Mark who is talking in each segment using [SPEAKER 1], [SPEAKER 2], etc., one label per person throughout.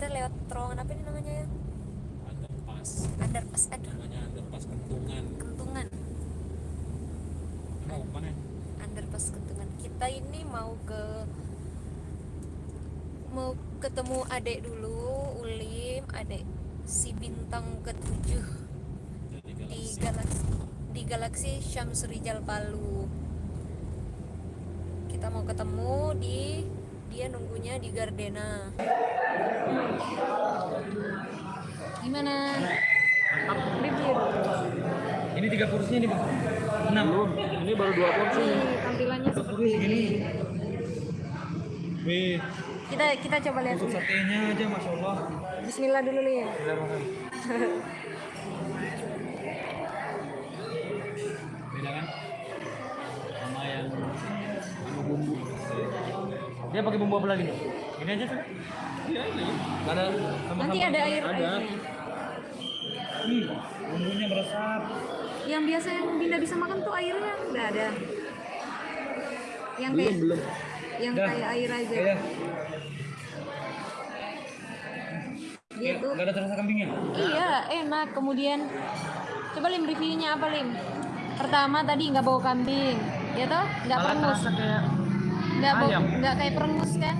[SPEAKER 1] kita lewat terowongan apa ini namanya ya?
[SPEAKER 2] Underpass.
[SPEAKER 1] Underpass aduh.
[SPEAKER 2] Namanya underpass kentungan.
[SPEAKER 1] Kentungan.
[SPEAKER 2] Mau mana
[SPEAKER 1] underpass kentungan. Kita ini mau ke mau ketemu adek dulu Ulim adek si bintang ketujuh. Di
[SPEAKER 2] galaksi.
[SPEAKER 1] galaksi di galaksi Syams Rijal Palu. Kita mau ketemu di dia nunggunya di Gardena. Gimana? Review
[SPEAKER 3] Ini tiga porsinya nih bang. Enam.
[SPEAKER 2] ini baru dua
[SPEAKER 1] Nih, tampilannya seperti ini.
[SPEAKER 3] Wih,
[SPEAKER 1] kita kita coba lihat
[SPEAKER 3] untuk satenya aja masya Allah.
[SPEAKER 1] Bismillah dulu nih
[SPEAKER 2] beda
[SPEAKER 3] Dia pakai bumbu apa lagi nih? Ini aja tuh.
[SPEAKER 2] iya ini.
[SPEAKER 3] Ada sama
[SPEAKER 1] nanti ada air
[SPEAKER 2] Ada.
[SPEAKER 1] airnya.
[SPEAKER 3] Hmm, bumbunya meresap.
[SPEAKER 1] yang biasa yang Binda bisa makan tuh airnya. Udah ada. Yang
[SPEAKER 2] belum
[SPEAKER 1] kayak
[SPEAKER 2] belum
[SPEAKER 1] yang
[SPEAKER 3] Dah.
[SPEAKER 1] kayak air aja. Dia tuh
[SPEAKER 3] gak ada terasa kambingnya.
[SPEAKER 1] iya enak. Kemudian coba lim reviewnya apa lim? Pertama tadi nggak bau kambing. Ya toh? Nggak
[SPEAKER 3] kayak
[SPEAKER 1] nggak
[SPEAKER 3] ayam.
[SPEAKER 1] nggak kayak perengus kan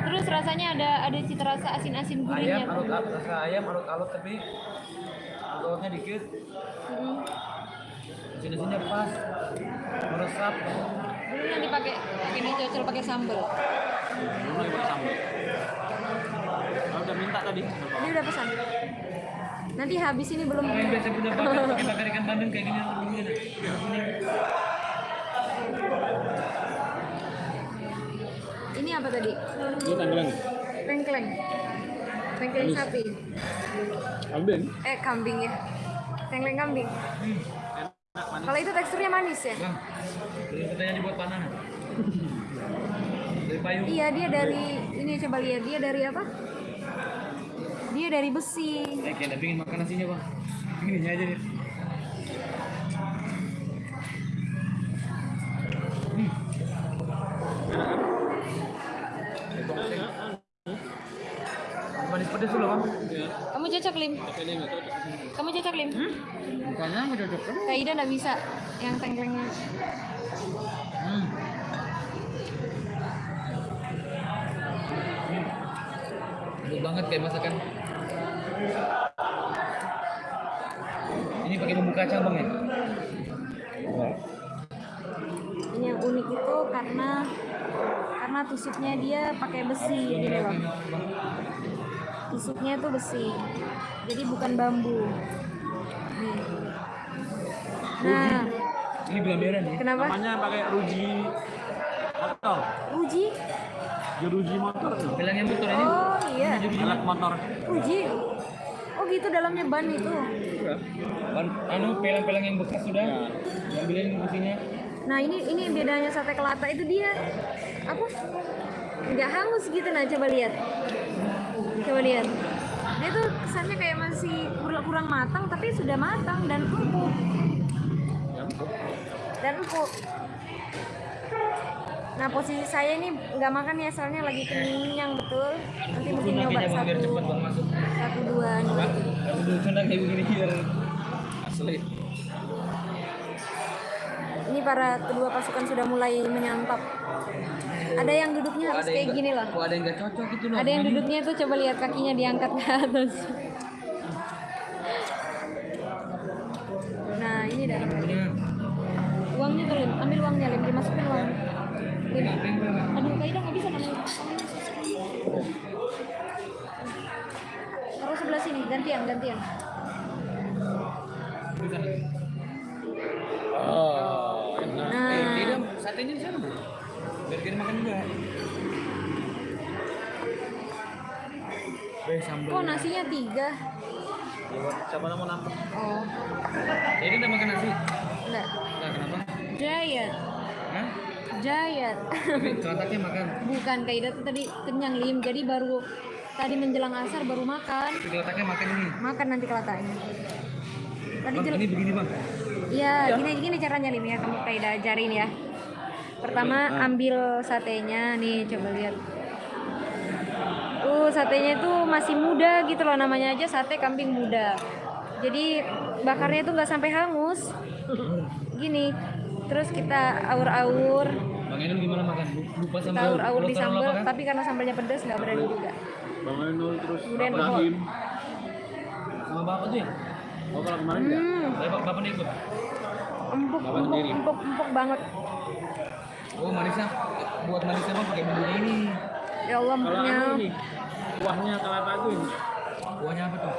[SPEAKER 1] terus rasanya ada ada cita rasa asin asin gurihnya
[SPEAKER 3] ayam,
[SPEAKER 1] tuh
[SPEAKER 3] alut rasa ayam, alut-alut tapi alutnya dikit.
[SPEAKER 1] Mm.
[SPEAKER 3] Sini-sini pas, meresap.
[SPEAKER 1] dulu nanti pakai pakai dicocol pakai sambal
[SPEAKER 2] lagi pakai sambal Kalau udah minta tadi
[SPEAKER 1] ini udah pesan nanti habis ini belum
[SPEAKER 3] yang biasa punya bakar, pakai bakar ikan bandeng kayak gini. begini.
[SPEAKER 1] ini apa tadi?
[SPEAKER 2] Ini tanggalan
[SPEAKER 1] tengkleng tengkleng sapi.
[SPEAKER 2] Kambing?
[SPEAKER 1] Eh kambing ya. Tengkleng kambing. Kalau itu teksturnya manis ya?
[SPEAKER 3] Bang, beli katanya dibuat panah. Dari payung.
[SPEAKER 1] iya dia dari ini coba lihat dia dari apa? Dia dari besi.
[SPEAKER 3] Eh, kayak pingin makan nasinya bang. Gini aja deh.
[SPEAKER 2] Ya
[SPEAKER 1] kamu cocok lim kamu cocok lim
[SPEAKER 3] Bukannya nggak cocok?
[SPEAKER 1] Kak Ida nggak bisa yang tengklengnya
[SPEAKER 3] Hmm. Enak banget kayak masakan. Ini pakai bumbu kacang bang ya?
[SPEAKER 1] ini yang unik itu karena karena tusuknya dia pakai besi gini loh tusuknya itu besi. Jadi bukan bambu. Nih nah.
[SPEAKER 3] Ini belum beres nih.
[SPEAKER 1] kenapa?
[SPEAKER 2] Namanya pakai ruji motor.
[SPEAKER 1] Uji
[SPEAKER 2] jeruji motor tuh.
[SPEAKER 3] Bilangnya motor ini.
[SPEAKER 1] oh iya.
[SPEAKER 2] Alat motor.
[SPEAKER 1] Uji oh gitu dalamnya ban itu.
[SPEAKER 3] Ban, anu pelang-pelang yang bekas sudah.
[SPEAKER 2] Ya.
[SPEAKER 3] Ambilin mesinnya.
[SPEAKER 1] nah ini ini bedanya sate kelata itu dia apa? Nggak hangus gitu nah coba lihat coba lihat. Dia tuh kesannya kayak masih kurang kurang matang tapi sudah matang dan empuk. Dan empuk. Nah posisi saya ini nggak makan ya soalnya lagi kenyang betul. Nanti mungkin nyoba satu. satu dua nih
[SPEAKER 2] asli
[SPEAKER 1] ini para kedua pasukan sudah mulai menyantap. Ada yang duduknya harus kayak gini loh.
[SPEAKER 3] ada yang nggak cocok gitu loh.
[SPEAKER 1] ada yang duduknya tuh coba lihat kakinya diangkat ke atas. Nah ini dah uangnya tuh lim. Ambil uangnya lim. Dimasukin uang. Lim. Aduh kak Ida nggak bisa namanya taruh sebelah sini gantian gantian
[SPEAKER 3] satenya di sana bro. Biar kita makan juga. Eh, sambal.
[SPEAKER 1] kok nasinya tiga
[SPEAKER 2] siapa mau nangkep
[SPEAKER 1] oh
[SPEAKER 3] Jadi udah makan nasi.
[SPEAKER 1] enggak
[SPEAKER 3] Nah, kenapa?
[SPEAKER 1] diet
[SPEAKER 3] Hah?
[SPEAKER 1] diet
[SPEAKER 3] Tapi kelataknya makan.
[SPEAKER 1] bukan kak Ida tuh tadi kenyang lim jadi baru tadi menjelang asar baru makan
[SPEAKER 3] kelataknya makan ini.
[SPEAKER 1] makan nanti kelatanya tadi
[SPEAKER 3] Bang, ini begini bang.
[SPEAKER 1] Iya, gini gini caranya Lim ya, kamu kayak ajarin ya. Pertama ambil satenya nih, coba lihat. Tuh satenya itu masih muda gitu loh namanya aja sate kambing muda. Jadi bakarnya itu nggak sampai hangus. Gini. Terus kita aur-aur,
[SPEAKER 3] Bang Enul gimana makan? Lupa
[SPEAKER 1] kita
[SPEAKER 3] sambal.
[SPEAKER 1] aur-aur di sambal,
[SPEAKER 3] kan?
[SPEAKER 1] tapi karena sambalnya pedas nggak berani juga.
[SPEAKER 2] Bang Enul terus
[SPEAKER 1] Kemudian
[SPEAKER 2] Rahim.
[SPEAKER 3] Sama bapak tuh ya?
[SPEAKER 2] Oh kalau kemarin?
[SPEAKER 1] Hmm,
[SPEAKER 3] Saya bapak, bapak nih ikut.
[SPEAKER 1] empuk, empuk, empuk, empuk banget.
[SPEAKER 3] Oh manisnya buat manisnya bang pakai bumbu ini.
[SPEAKER 1] Ya Allah,
[SPEAKER 2] Kalau ini kuahnya kelapa itu ini.
[SPEAKER 3] Kuahnya apa tuh?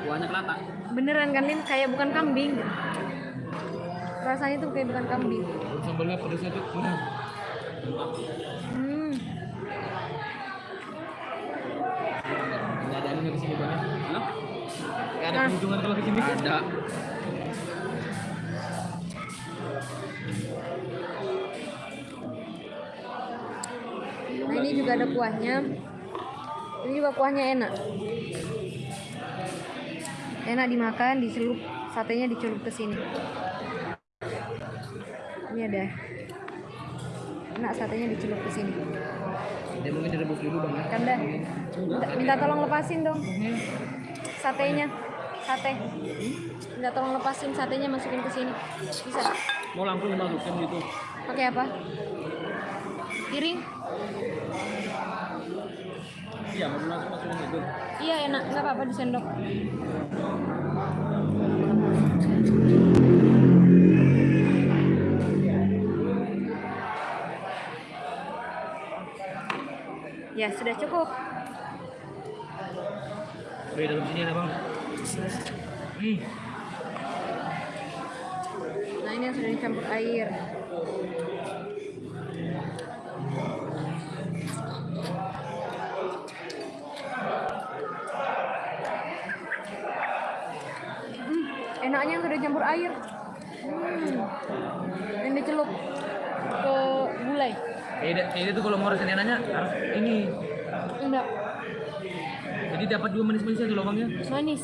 [SPEAKER 2] Kuahnya kelapa.
[SPEAKER 1] Beneran kan, Lin? Kayak bukan kambing. Rasanya tuh kayak bukan kambing.
[SPEAKER 3] Sambalnya pedasnya tuh. Hmm.
[SPEAKER 1] Hmm,
[SPEAKER 3] Nggak ada anu di sini bang. ya?
[SPEAKER 2] Hah?
[SPEAKER 3] Nggak ada
[SPEAKER 1] Nah.
[SPEAKER 3] keuntungan kalau ke sini.
[SPEAKER 2] Ada.
[SPEAKER 1] Juga ada kuahnya. Ini juga kuahnya enak. Enak dimakan, dicelup satenya dicelup ke sini. Ini ada. Enak satenya dicelup ke sini.
[SPEAKER 3] Dia mungkin direbus dulu bang. ya.
[SPEAKER 1] Kanda, minta, minta tolong lepasin dong satenya. Sate. Minta tolong lepasin satenya masukin ke sini. Bisa.
[SPEAKER 2] Mau langsung dimasukin gitu.
[SPEAKER 1] Pakai apa? Piring?
[SPEAKER 2] Iya, mau langsung masukin gitu.
[SPEAKER 1] Iya enak, nggak apa-apa di sendok. Ya sudah cukup.
[SPEAKER 3] Oke dalam sini ada bang. Hmm.
[SPEAKER 1] Nah ini yang sudah dicampur air. Enaknya yang sudah campur air. Hmm, yang dicelup ke gulai.
[SPEAKER 3] Beda, beda tuh kalau mau rasanya nanya harus ini.
[SPEAKER 1] Enggak,
[SPEAKER 3] Jadi dapat dua manis-manisnya tuh loh bang ya.
[SPEAKER 1] manis.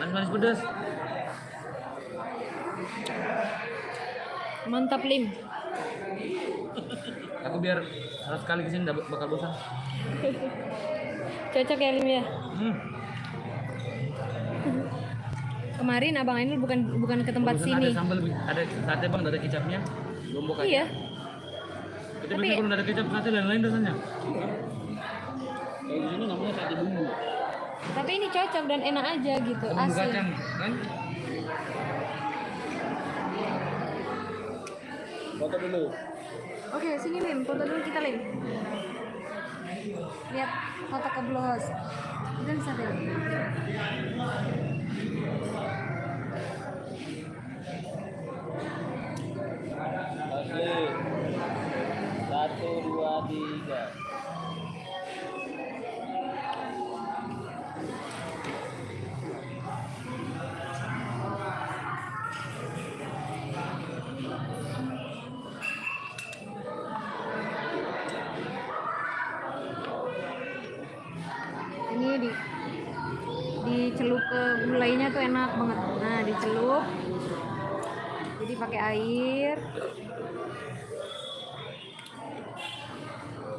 [SPEAKER 3] Manis-manis pedas.
[SPEAKER 1] Mantap lim.
[SPEAKER 3] Aku biar harus sekali ke sini bakal bosan.
[SPEAKER 1] Cocok ya lim ya.
[SPEAKER 3] Hmm.
[SPEAKER 1] Kemarin abang Ainul bukan bukan ke tempat
[SPEAKER 3] Barusan
[SPEAKER 1] sini.
[SPEAKER 3] Ada sambal, ada sate bang, ada kecapnya. Lombok aja.
[SPEAKER 1] Iya.
[SPEAKER 3] Tapi
[SPEAKER 1] Tapi-
[SPEAKER 3] kalau ada kecap sate lain-lain rasanya.
[SPEAKER 2] Kalau di sini namanya sate bumbu.
[SPEAKER 1] Tapi ini cocok dan enak aja gitu,
[SPEAKER 3] Bumbu
[SPEAKER 1] asin.
[SPEAKER 3] kacang kan?
[SPEAKER 2] Foto dulu.
[SPEAKER 1] Oke, sini Lim, foto dulu kita Lim. Lihat foto ke blog. Dan sate.
[SPEAKER 2] Oke. Satu, dua, tiga.
[SPEAKER 1] Jadi pakai air.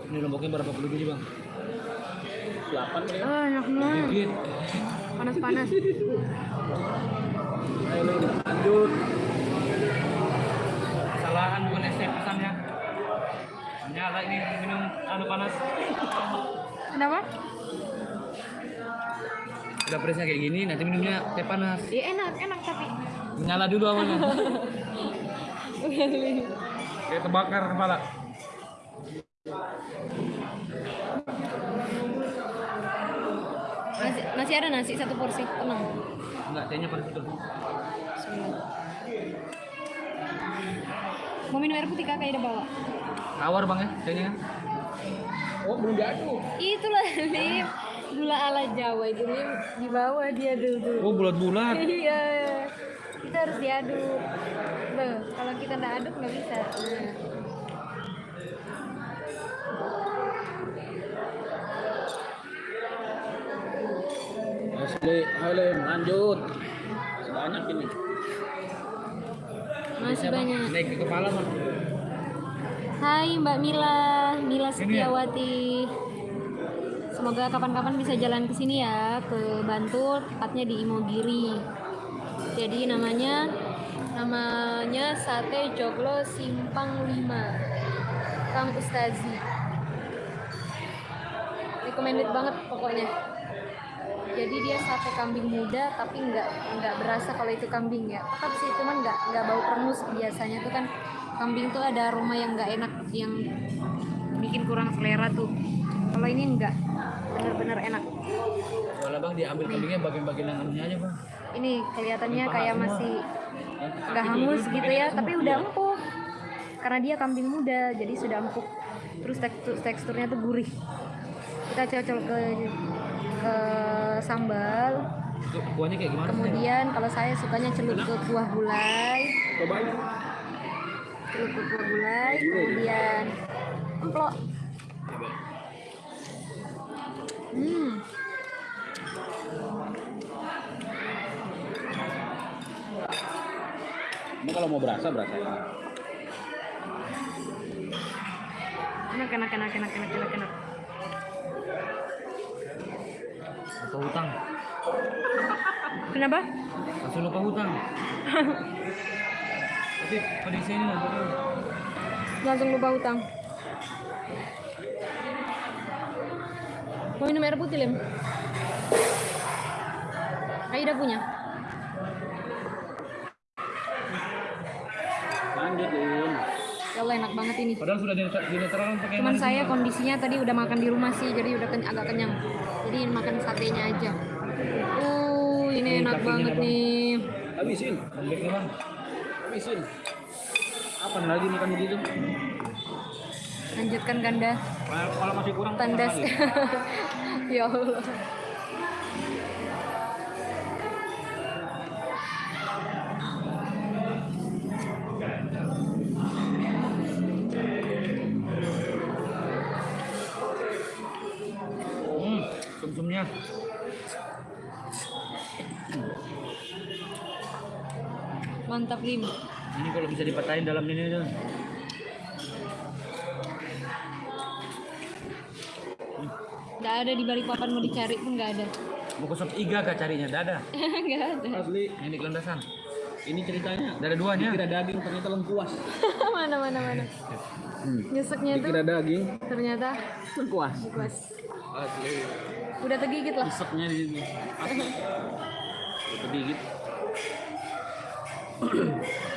[SPEAKER 3] Ini lomboknya berapa puluh biji bang?
[SPEAKER 2] Delapan kali ya.
[SPEAKER 1] Oh, enak banget. Panas-panas.
[SPEAKER 2] Ayo lanjut.
[SPEAKER 3] Kesalahan bukan es teh pesannya. Nyala ini minum anu panas.
[SPEAKER 1] Kenapa?
[SPEAKER 3] Udah presnya kayak gini, nanti minumnya teh panas.
[SPEAKER 1] Ya enak, enak tapi.
[SPEAKER 3] Nyala dulu awalnya. Kayak terbakar kepala.
[SPEAKER 1] Masih, masih ada nasi satu porsi, tenang.
[SPEAKER 3] Enggak, tehnya panas betul.
[SPEAKER 1] Mau minum air putih kakak udah bawa.
[SPEAKER 3] Tawar bang ya, tehnya kan?
[SPEAKER 2] Oh, belum diaduk.
[SPEAKER 1] Itulah Lim, gula ala Jawa itu di bawah dia dulu.
[SPEAKER 3] Oh bulat-bulat.
[SPEAKER 1] Iya, kita harus diaduk. Loh, kalau kita nggak aduk nggak bisa.
[SPEAKER 2] Asli, ayo lanjut. Banyak ini.
[SPEAKER 1] Masih banyak.
[SPEAKER 3] Naik ke kepala bang.
[SPEAKER 1] Hai Mbak Mila, Mila Setiawati. Semoga kapan-kapan bisa jalan ke sini ya, ke Bantul, tepatnya di Imogiri. Jadi namanya namanya Sate Joglo Simpang 5. Kang Ustazi. Recommended banget pokoknya. Jadi dia sate kambing muda tapi nggak nggak berasa kalau itu kambing ya. Tetap sih cuman nggak nggak bau perengus biasanya tuh kan kambing tuh ada aroma yang nggak enak yang bikin kurang selera tuh. Kalau ini enggak bener-bener enak.
[SPEAKER 3] Walah bang diambil kambingnya bagian-bagian yang anunya aja bang.
[SPEAKER 1] Ini kelihatannya
[SPEAKER 3] Paha
[SPEAKER 1] kayak
[SPEAKER 3] semua.
[SPEAKER 1] masih
[SPEAKER 3] Yang
[SPEAKER 1] nggak
[SPEAKER 3] kaki
[SPEAKER 1] hangus gitu ya,
[SPEAKER 3] semua.
[SPEAKER 1] tapi udah
[SPEAKER 3] Iya.
[SPEAKER 1] empuk. Karena dia kambing muda, jadi sudah empuk. Terus tekstur teksturnya tuh gurih. Kita cocok ke ke sambal.
[SPEAKER 3] Kuahnya kayak gimana?
[SPEAKER 1] Kemudian kalau saya sukanya celup ke kuah gulai,
[SPEAKER 2] Cobain.
[SPEAKER 1] celup ke kuah gulai, kemudian emplok. Hmm,
[SPEAKER 2] Ini kalau mau berasa berasa.
[SPEAKER 1] enak enak enak enak enak enak enak.
[SPEAKER 3] Lupa hutang.
[SPEAKER 1] Kenapa?
[SPEAKER 3] Langsung lupa hutang. Tapi pedisnya ini.
[SPEAKER 1] Langsung lupa utang. Mau minum air putih lem? Aida punya.
[SPEAKER 2] Lanjut, Lin.
[SPEAKER 1] Ya Allah enak banget ini.
[SPEAKER 3] Padahal sudah dinetra- dinetralkan pakai
[SPEAKER 1] Cuman saya kondisinya tadi udah makan di rumah sih, jadi udah ken- agak kenyang. Jadi makan satenya aja. Uh, ini
[SPEAKER 3] Ini
[SPEAKER 1] enak banget
[SPEAKER 3] Bang.
[SPEAKER 1] nih.
[SPEAKER 2] Habisin.
[SPEAKER 3] Bang.
[SPEAKER 2] Habisin. Apa lagi makan begitu?
[SPEAKER 1] Lanjutkan ganda
[SPEAKER 2] Kalau masih kurang
[SPEAKER 1] tandas. ya Allah.
[SPEAKER 3] Hmm, sum-sumnya.
[SPEAKER 1] Mantap lim.
[SPEAKER 3] Ini kalau bisa dipatahin dalam ini aja.
[SPEAKER 1] Gak ada di balik papan mau dicari pun gak ada.
[SPEAKER 3] Mau ke sop iga kah carinya? Dada.
[SPEAKER 1] gak ada.
[SPEAKER 2] Asli.
[SPEAKER 3] Ini kelandasan.
[SPEAKER 2] Ini ceritanya.
[SPEAKER 3] Dada duanya.
[SPEAKER 2] Dikira daging ternyata lengkuas.
[SPEAKER 1] mana mana mana. Nyeseknya tuh
[SPEAKER 2] Dikira daging
[SPEAKER 1] ternyata
[SPEAKER 2] lengkuas.
[SPEAKER 1] puas.
[SPEAKER 2] Asli.
[SPEAKER 1] Udah tegigit lah.
[SPEAKER 2] Iseknya di sini. Asli. Sedikit.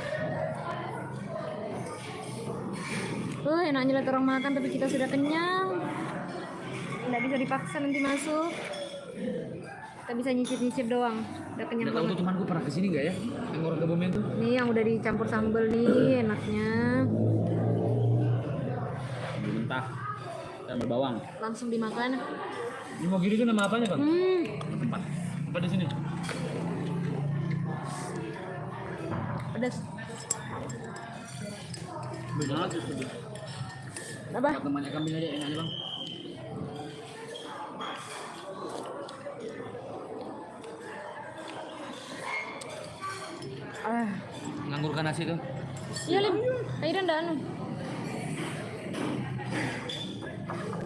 [SPEAKER 1] Oh, enaknya lihat orang makan tapi kita sudah kenyang. Nggak bisa dipaksa nanti masuk. Kita bisa nyicip-nyicip doang. Udah kenyang
[SPEAKER 3] Nggak tahu
[SPEAKER 1] banget.
[SPEAKER 3] tuh temanku pernah ke sini nggak ya? Yang orang kebumen tuh.
[SPEAKER 1] Nih yang udah dicampur sambal nih, enaknya.
[SPEAKER 2] Mentah. Sambal bawang.
[SPEAKER 1] Langsung dimakan.
[SPEAKER 3] Ini mau gini tuh nama apanya bang?
[SPEAKER 1] Hmm,
[SPEAKER 3] Tempat. Tempat di sini.
[SPEAKER 1] pedas.
[SPEAKER 2] Justru.
[SPEAKER 1] Apa?
[SPEAKER 3] Temannya kambing aja enak bang. Nganggurkan nasi tuh.
[SPEAKER 1] iya lim. Ayo dan anu.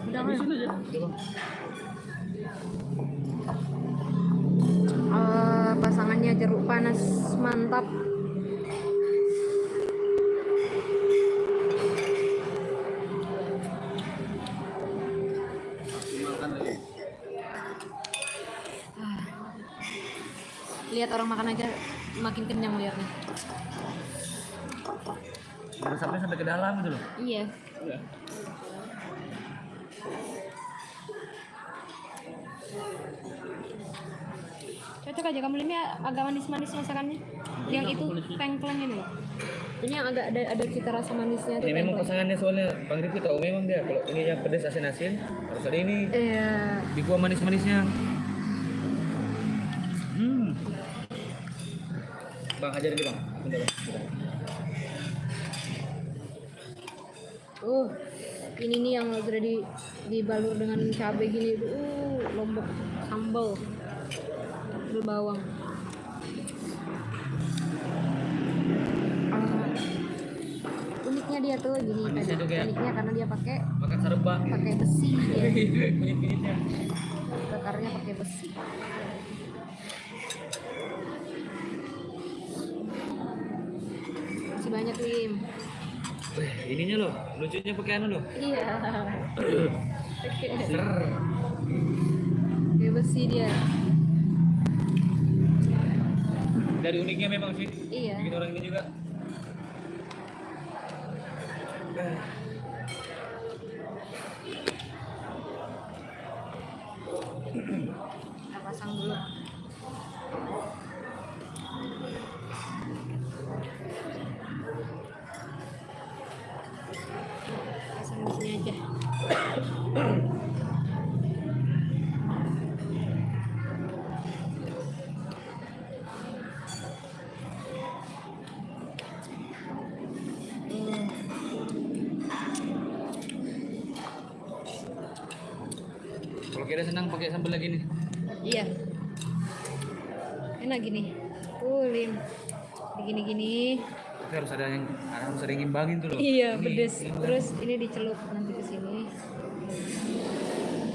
[SPEAKER 1] Udah kan?
[SPEAKER 2] Aja.
[SPEAKER 1] Eh, pasangannya jeruk panas mantap.
[SPEAKER 2] Makan lagi.
[SPEAKER 1] Lihat orang makan aja makin kenyang liatnya.
[SPEAKER 3] Dalam gitu loh.
[SPEAKER 1] Iya.
[SPEAKER 2] Udah.
[SPEAKER 1] Cocok aja kamu ini agak manis-manis masakannya. Yang itu tengkleng ini loh. Ini yang agak ada ada cita rasa manisnya tuh
[SPEAKER 3] Ini memang pasangannya soalnya Bang Rifki tahu memang dia kalau ini yang pedas asin-asin harus ada ini
[SPEAKER 1] Iya.
[SPEAKER 3] di gua manis-manisnya. Hmm. Bang ajar ini bang. Bentar, bang. Bentar.
[SPEAKER 1] Uh, ini nih yang sudah di dibalur dengan cabai gini. Uh, lombok sambal. Sambal bawang. Ah, uniknya dia tuh gini
[SPEAKER 3] kayak-
[SPEAKER 1] uniknya karena dia pakai
[SPEAKER 3] Makan serba.
[SPEAKER 1] pakai besi dia
[SPEAKER 3] Kunyit-kunyitnya.
[SPEAKER 1] bakarnya pakai besi masih banyak
[SPEAKER 3] Weh, ininya loh, lucunya pakai anu loh.
[SPEAKER 1] iya
[SPEAKER 3] Ser.
[SPEAKER 1] pakai besi dia
[SPEAKER 3] Dari uniknya memang sih.
[SPEAKER 1] iya
[SPEAKER 3] Bikin orang ini juga. Kira senang pakai sambal lagi nih.
[SPEAKER 1] Iya. Enak gini. Uh, lim. Gini-gini.
[SPEAKER 3] Tapi harus ada yang harus ada yang ngimbangin tuh loh.
[SPEAKER 1] Iya,
[SPEAKER 3] Ini-
[SPEAKER 1] pedes.
[SPEAKER 3] ini
[SPEAKER 1] Terus ini dicelup nanti ke sini.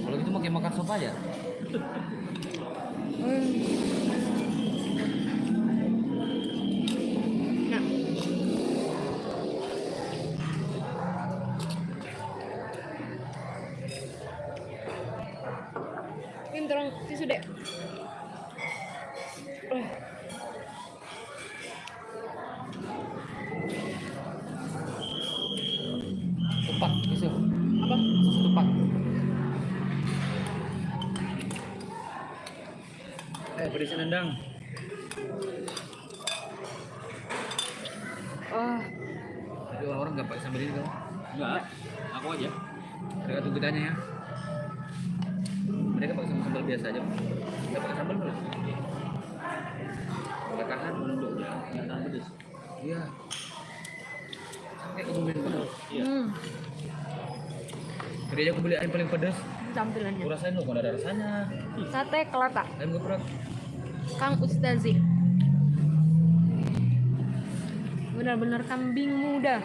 [SPEAKER 3] Kalau gitu mau kayak makan sop aja.
[SPEAKER 1] Hmm.
[SPEAKER 3] Kitanya ya. Mereka pakai sambal, sambal biasa aja. Nggak pakai sambal malah. Pakai kahan menunduk ya.
[SPEAKER 2] Tahan pedes.
[SPEAKER 3] Iya. Kayak kebumen pedas.
[SPEAKER 2] Iya.
[SPEAKER 1] hmm.
[SPEAKER 3] Tadi aja aku beli ayam paling pedas.
[SPEAKER 1] Tampilannya.
[SPEAKER 3] Aku rasain loh, kalau ada rasanya.
[SPEAKER 1] Sate kelata.
[SPEAKER 3] Ayam geprek.
[SPEAKER 1] Kang Ustazi. Benar-benar kambing muda.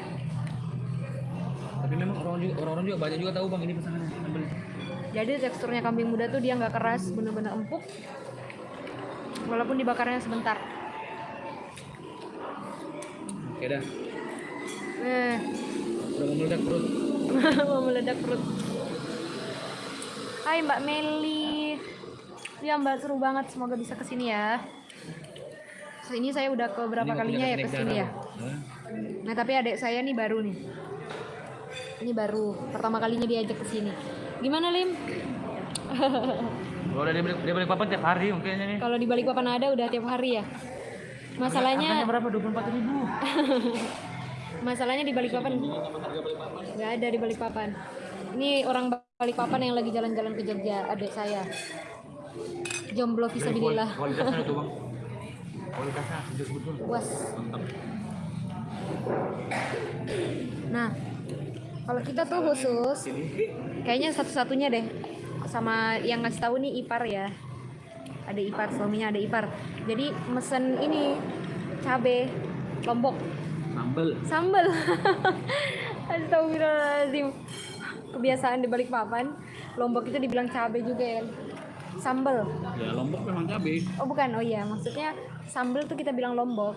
[SPEAKER 3] Tapi memang orang juga orang-orang juga banyak juga tahu bang ini pesanannya sambal.
[SPEAKER 1] Jadi teksturnya kambing muda tuh dia nggak keras, bener-bener empuk. Walaupun dibakarnya sebentar.
[SPEAKER 3] Oke dah.
[SPEAKER 1] Eh,
[SPEAKER 3] Udah mau meledak perut.
[SPEAKER 1] mau meledak perut. Hai Mbak Meli. Ya Mbak seru banget, semoga bisa ke sini ya. Ini saya udah ke berapa
[SPEAKER 3] Ini
[SPEAKER 1] kalinya ya ke
[SPEAKER 3] sini
[SPEAKER 1] ya.
[SPEAKER 3] Hah?
[SPEAKER 1] Nah tapi adik saya nih baru nih. Ini baru pertama kalinya diajak ke sini. Gimana Lim?
[SPEAKER 3] Kalau udah dia beli, dia beli papan tiap hari mungkinnya nih.
[SPEAKER 1] Kalau di Balikpapan ada udah tiap hari ya. Masalahnya
[SPEAKER 3] Harganya berapa? 24 ribu.
[SPEAKER 1] masalahnya di Balikpapan nggak ada di Balikpapan. Ini orang Balikpapan yang lagi jalan-jalan ke Jogja, adik saya. Jomblo visabilillah.
[SPEAKER 3] Kualitasnya bang. Kualitasnya betul.
[SPEAKER 1] Puas. Nah, kalau kita tuh khusus kayaknya satu-satunya deh. Sama yang ngasih tahu nih ipar ya. Ada ipar suaminya ada ipar. Jadi mesen ini cabe lombok.
[SPEAKER 2] Sambel.
[SPEAKER 1] sambel. Astagfirullahaladzim. Kebiasaan di balik papan lombok itu dibilang cabe juga ya. Sambel.
[SPEAKER 2] Ya lombok memang cabai.
[SPEAKER 1] oh bukan. Oh iya. Maksudnya sambel tuh kita bilang lombok.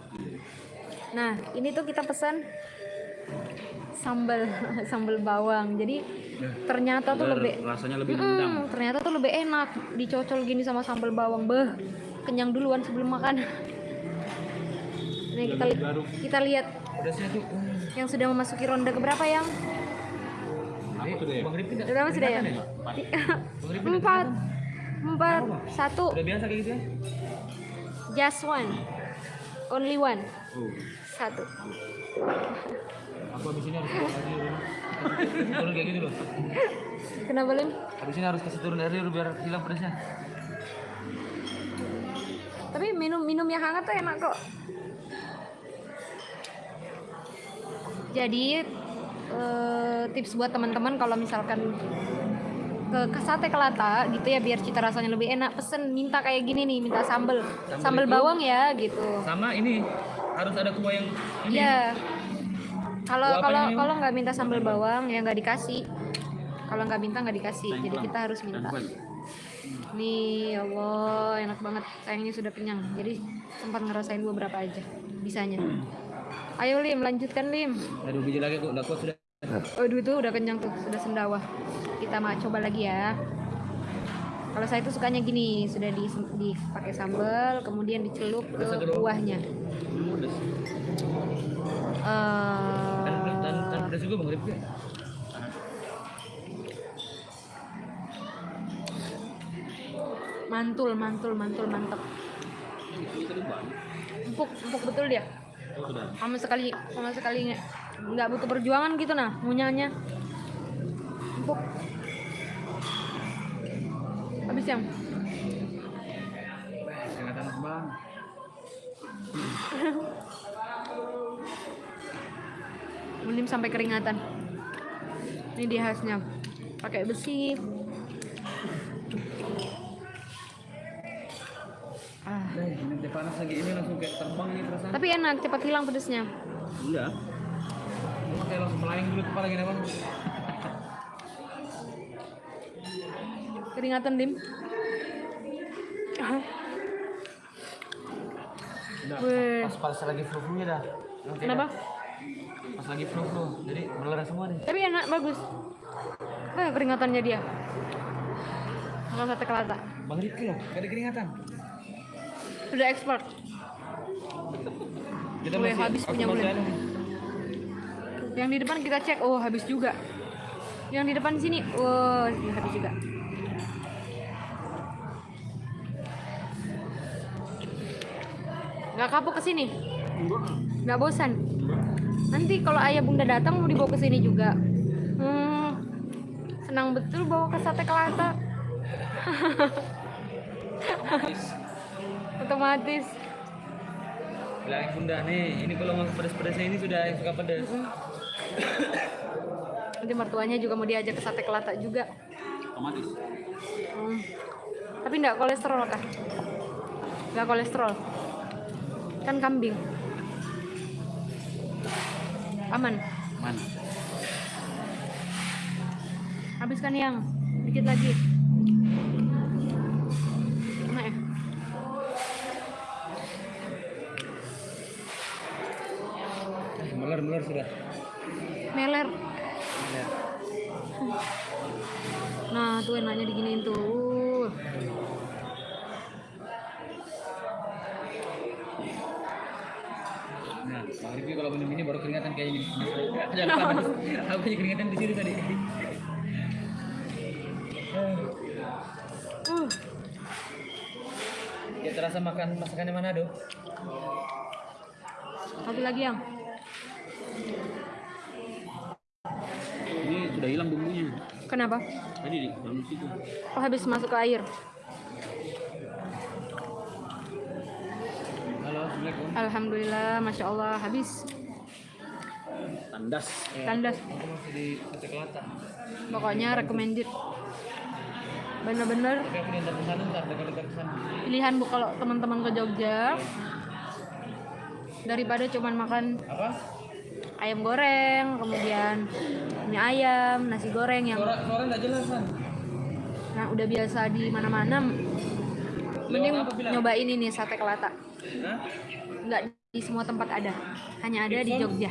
[SPEAKER 1] Nah ini tuh kita pesan sambal sambal bawang. Jadi ternyata tuh lebih
[SPEAKER 2] rasanya lebih
[SPEAKER 1] Mm,
[SPEAKER 2] nendang.
[SPEAKER 1] ternyata tuh lebih enak dicocol gini sama sambal bawang. Beh kenyang duluan sebelum makan. Nih kita li-
[SPEAKER 2] baru.
[SPEAKER 1] kita lihat yang sudah memasuki ronde keberapa yang? Berapa sudah ya? empat. empat. Satu.
[SPEAKER 3] Udah biasa kayak gitu ya?
[SPEAKER 1] just one. Only one.
[SPEAKER 2] Oh.
[SPEAKER 1] satu
[SPEAKER 3] Aku habis ini harus kasih turun kayak gitu loh.
[SPEAKER 1] kenapa Lim?
[SPEAKER 3] Habis ini harus kasih turun dulu biar hilang pedasnya.
[SPEAKER 1] tapi minum minum yang hangat tuh enak kok jadi eh, tips buat teman-teman kalau misalkan ke, ke sate kelata gitu ya biar cita rasanya lebih enak pesen minta kayak gini nih minta sambel sambel
[SPEAKER 3] itu-
[SPEAKER 1] bawang ya gitu
[SPEAKER 3] Sama ini harus ada kuah yang ini.
[SPEAKER 1] ya Kalau kalau kalau nggak minta sambal bawang ya nggak dikasih. Kalau nggak minta nggak dikasih. Jadi kita harus minta. Nih, ya Allah, enak banget. Sayangnya sudah kenyang. Jadi sempat ngerasain beberapa aja. Bisanya. Ayo Lim, lanjutkan Lim.
[SPEAKER 3] Aduh biji lagi kok, udah kuat sudah.
[SPEAKER 1] Waduh itu udah kenyang tuh, sudah sendawa. Kita mau coba lagi ya. Kalau saya tuh sukanya gini, sudah di dipakai sambal, kemudian dicelup ke buahnya.
[SPEAKER 3] Pedas juga bang
[SPEAKER 1] mantul, mantul, mantul, mantap. Empuk, empuk betul dia.
[SPEAKER 2] Oh.
[SPEAKER 1] Sama sekali, sama sekali nggak butuh perjuangan gitu nah, ngunyahnya. Empuk. Habis yang Sampai keringatan. Ini dia khasnya. Pakai besi. Ah,
[SPEAKER 3] Eh, ini teh panas lagi ini langsung kayak terbang ini perasaan.
[SPEAKER 1] tapi enak, cepat hilang pedesnya.
[SPEAKER 2] Iya.
[SPEAKER 3] Cuma kayak langsung melayang dulu kepala gini bang.
[SPEAKER 1] Keringatan, Dim. Ah,
[SPEAKER 3] Udah,
[SPEAKER 1] Weh.
[SPEAKER 3] pas pas lagi flu flunya dah. Nanti
[SPEAKER 1] Kenapa?
[SPEAKER 3] dah. Pas lagi flu flu, jadi melerah semua nih.
[SPEAKER 1] Tapi enak, bagus. Ah, keringatannya dia. Makan sate kelata.
[SPEAKER 3] Bang Ripki loh, gak ada keringatan.
[SPEAKER 1] Udah ekspor.
[SPEAKER 3] Kita
[SPEAKER 1] Weh, habis
[SPEAKER 3] aku
[SPEAKER 1] punya
[SPEAKER 3] masih
[SPEAKER 1] bulan. Yang di depan kita cek, oh habis juga. Yang di depan sini, oh habis juga. Nggak kapok ke sini? Nggak bosan? Nanti kalau ayah bunda datang mau dibawa ke sini juga. Hmm, senang betul bawa ke sate kelata. Otomatis.
[SPEAKER 3] Bilangin bunda nih, ini kalau mau pedas-pedasnya ini sudah yang suka pedas.
[SPEAKER 1] Nanti mertuanya juga mau diajak ke sate kelata juga.
[SPEAKER 2] Otomatis.
[SPEAKER 1] Hmm. Tapi enggak kolesterol kan? Enggak kolesterol. Kan kambing. Aman.
[SPEAKER 2] Mana?
[SPEAKER 1] Habiskan yang dikit lagi.
[SPEAKER 3] Bang Ripki kalau minum ini baru keringatan kayak gini. Jangan panas. Aku punya keringatan di sini tadi.
[SPEAKER 1] Uh,
[SPEAKER 3] Ya terasa makan masakannya Manado.
[SPEAKER 1] satu lagi yang.
[SPEAKER 2] Ini sudah hilang bumbunya.
[SPEAKER 1] Kenapa?
[SPEAKER 2] Tadi di dalam situ.
[SPEAKER 1] Oh, habis masuk ke air. Alhamdulillah, masya Allah, habis.
[SPEAKER 2] Tandas.
[SPEAKER 1] Tandas. Pokoknya recommended. Bener-bener pilihan bu kalau teman-teman ke Jogja daripada cuman makan
[SPEAKER 3] Apa?
[SPEAKER 1] ayam goreng kemudian mie ayam nasi goreng yang
[SPEAKER 3] Suara suara jelas kan?
[SPEAKER 1] nah udah biasa di mana-mana mending nyobain ini sate kelata
[SPEAKER 3] Hah?
[SPEAKER 1] nggak di semua tempat ada hanya ada di Jogja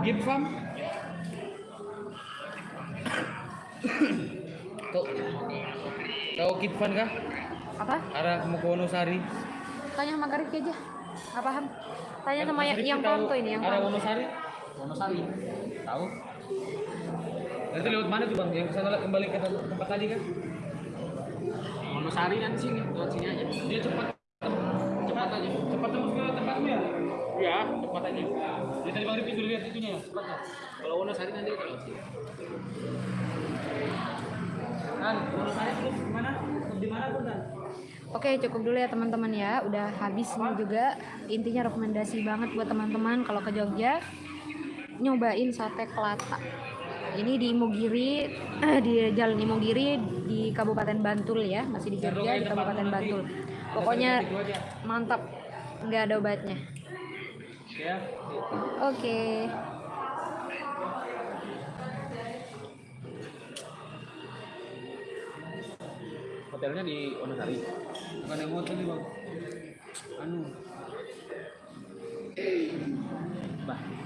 [SPEAKER 3] Gip Farm? Tuh. Tahu Kip Farm kah?
[SPEAKER 1] apa
[SPEAKER 3] Arah mau ke Wonosari.
[SPEAKER 1] tanya sama Karif aja nggak paham tanya sama yang, yang
[SPEAKER 3] tahu
[SPEAKER 1] Ponto ini yang
[SPEAKER 3] Arah. Wonosari?
[SPEAKER 2] Wonosari. Tahu?
[SPEAKER 3] Nanti lewat mana tuh bang? Yang ke sana kembali ke tempat tadi kan?
[SPEAKER 2] Wonosari dan sini, lewat sini aja.
[SPEAKER 3] Dia cepat
[SPEAKER 2] Cepat aja.
[SPEAKER 3] cepat tembus ke tempatmu ya?
[SPEAKER 2] Iya, cepat aja.
[SPEAKER 3] Dia tadi bang Rifki sudah lihat itunya ya?
[SPEAKER 2] Cepat ya. Kalau Wonosari nanti kita lewat sini.
[SPEAKER 3] Kan, Wonosari terus gimana? Di mana pun kan?
[SPEAKER 1] Oke cukup dulu ya teman-teman ya udah habis ini juga intinya rekomendasi banget buat teman-teman kalau ke Jogja nyobain sate kelata ini di Imogiri eh, di Jalan Imogiri di Kabupaten Bantul ya masih di Jogja di Kabupaten Bantul. Pokoknya mantap nggak ada obatnya. Oke. Okay.
[SPEAKER 2] hotelnya di Onosari
[SPEAKER 3] bukan yang hotel nih bang. Anu. Bah.